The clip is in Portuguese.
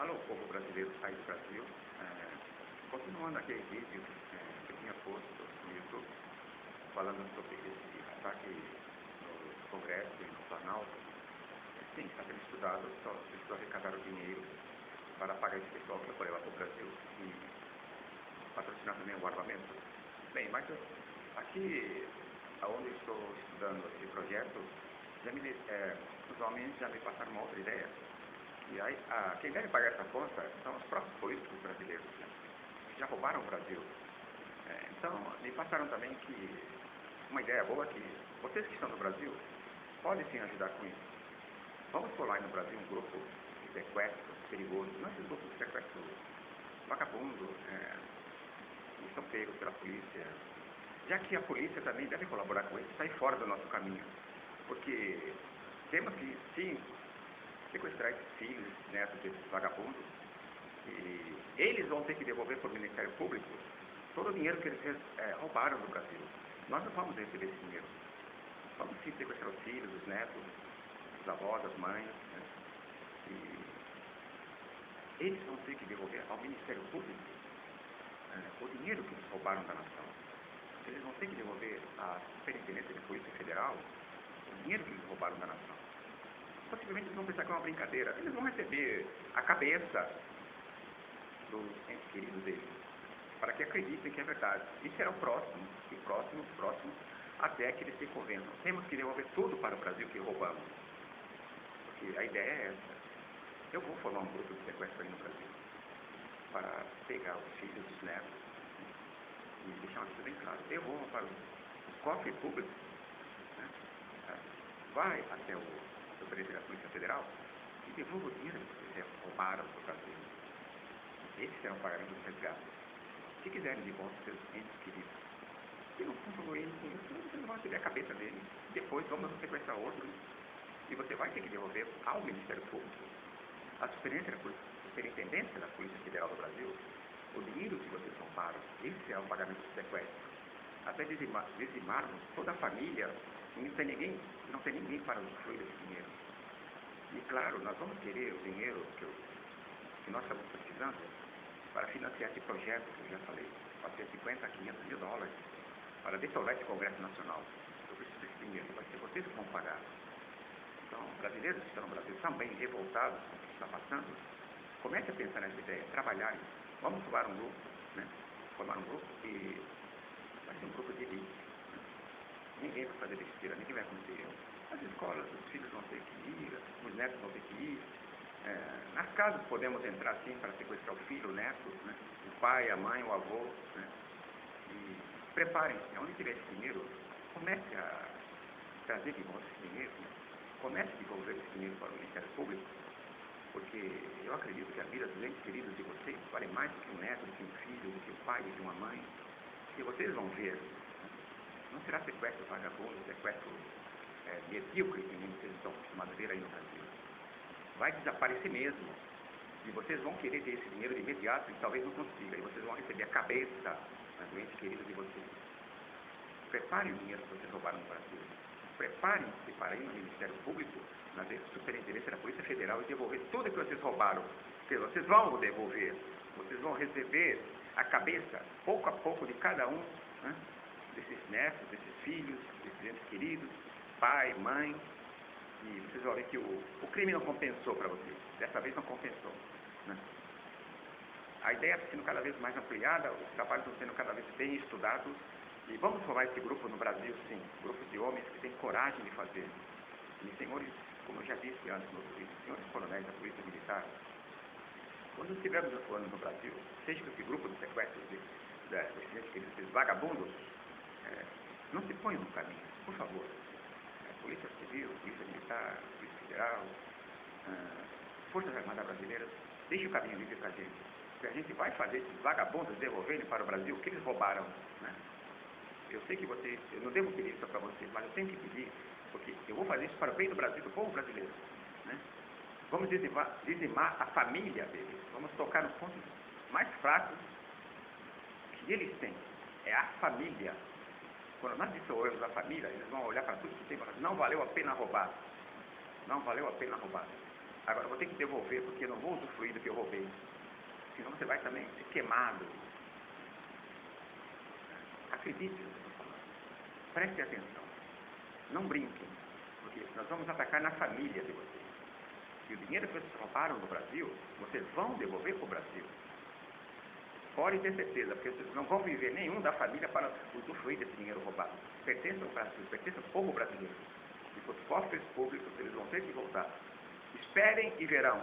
Alô, povo brasileiro, sai do Brasil. É, continuando aquele vídeo é, que eu tinha posto no YouTube, falando sobre esse ataque no Congresso e no Planalto. Sim, está sendo estudado, só precisou arrecadar o dinheiro para pagar esse pessoal que foi levar para o Brasil e patrocinar também o armamento. Bem, mas aqui, onde estou estudando esse projeto, já me, é, os homens já me passaram uma outra ideia e aí, a, quem deve pagar essa conta são os próprios políticos brasileiros, né? que já roubaram o Brasil. É, então, me passaram também que uma ideia boa é que vocês que estão no Brasil podem sim ajudar com isso. Vamos formar no Brasil um grupo de sequestro perigoso, não esses grupos de sequestro vagabundo, é, que são pegos pela polícia, já que a polícia também deve colaborar com isso, sair fora do nosso caminho. Porque temos que, sim, sequestrar esses filhos, netos desses vagabundos, e eles vão ter que devolver para o Ministério Público todo o dinheiro que eles é, roubaram do Brasil. Nós não vamos receber esse dinheiro. Vamos sim sequestrar os filhos, os netos, os avós, as mães, né? e eles vão ter que devolver ao Ministério Público é, o dinheiro que eles roubaram da nação. Eles vão ter que devolver à Superintendência de Polícia Federal o dinheiro que eles roubaram da nação possivelmente eles vão pensar que é uma brincadeira. Eles vão receber a cabeça dos entes queridos deles, para que acreditem que é verdade. E será o próximo, e próximo, próximo, até que eles se convençam. Temos que devolver tudo para o Brasil que roubamos. Porque a ideia é essa. Eu vou formar um grupo de sequestro aí no Brasil, para pegar os filhos, os netos, e deixar uma coisa bem claro. Eu vou para os cofres públicos, né? vai até o Superintendente da Polícia Federal e devolva o dinheiro que vocês roubaram do Brasil. Esses serão pagamentos dos resgates. Se quiserem de volta seus entes queridos, se não contribuírem com isso, vocês vão receber a cabeça deles. Depois vamos sequestrar outros e você vai ter que devolver ao Ministério Público, à Superintendência da Polícia Federal do Brasil, o dinheiro que vocês roubaram. Esse é o pagamento do sequestro. Até dizimar, dizimarmos toda a família não tem ninguém, não tem ninguém para usufruir desse dinheiro. E claro, nós vamos querer o dinheiro que, eu, que nós estamos precisando para financiar esse projeto que eu já falei, para ser 50 a 500 mil dólares, para dissolver esse Congresso Nacional. Eu preciso desse dinheiro, vai ser vocês que vão pagar. Então, brasileiros que estão no Brasil também revoltados com o que está passando, comece a pensar nessa ideia, trabalhar. Vamos formar um grupo, né? formar um grupo e vai ser um grupo de elite ninguém vai fazer besteira, ninguém vai cometer erro. As escolas, os filhos vão ter que ir, os netos vão ter que ir. É, nas casas podemos entrar sim para sequestrar o filho, o neto, né? o pai, a mãe, o avô. Né? E preparem-se, onde tiver esse dinheiro, comece a trazer de volta esse dinheiro, né? comece a devolver esse dinheiro para o Ministério Público, porque eu acredito que a vida dos entes queridos de vocês vale mais do que um neto, do que um filho, do que um pai, do que uma mãe, que vocês vão ver não será sequestro vagabundo, sequestro é, medíocre, que vocês estão acostumados a ver aí no Brasil. Vai desaparecer mesmo. E vocês vão querer ter esse dinheiro de imediato e talvez não consiga. E vocês vão receber a cabeça das doentes queridas de vocês. Preparem o dinheiro que vocês roubaram no Brasil. Preparem-se para ir no Ministério Público, na Superintendência da Polícia Federal e devolver tudo que vocês roubaram. Porque vocês vão devolver. Vocês vão receber a cabeça, pouco a pouco, de cada um. Né? Desses netos, desses filhos, desses entes queridos, pai, mãe. E vocês vão ver que o, o crime não compensou para vocês. Dessa vez não compensou. Né? A ideia está sendo cada vez mais ampliada, os trabalhos estão sendo cada vez bem estudados. E vamos formar esse grupo no Brasil, sim. Grupos de homens que têm coragem de fazer. E senhores, como eu já disse antes outro vídeo, senhores coronéis da Polícia Militar, quando estivermos atuando no Brasil, seja com esse grupo de sequestros de, de, de, desses vagabundos, é, não se ponham no caminho, por favor. É, Polícia Civil, Polícia Militar, Polícia Federal, ah, Forças Armadas Brasileiras, deixe o caminho livre para a gente. Que a gente vai fazer esses vagabundos devolverem para o Brasil o que eles roubaram. Né? Eu sei que vocês, eu não devo pedir isso para vocês, mas eu tenho que pedir, porque eu vou fazer isso para o bem do Brasil, do povo brasileiro. Né? Vamos dizimar, dizimar a família deles, vamos tocar nos pontos mais fracos que eles têm. É a família. Quando nós dissolvemos a família, eles vão olhar para tudo que tem e falar, não valeu a pena roubar. Não valeu a pena roubar. Agora vou ter que devolver porque não vou usufruir do que eu roubei. Senão você vai também ser queimado. Acredite. Preste atenção. Não brinquem. Porque nós vamos atacar na família de vocês. E o dinheiro que vocês roubaram no Brasil, vocês vão devolver para o Brasil. Pode ter certeza, porque vocês não vão viver nenhum da família para usufruir desse dinheiro roubado. Pertence ao Brasil, pertence ao povo brasileiro. E para os cofres públicos, eles vão ter que voltar. Esperem e verão.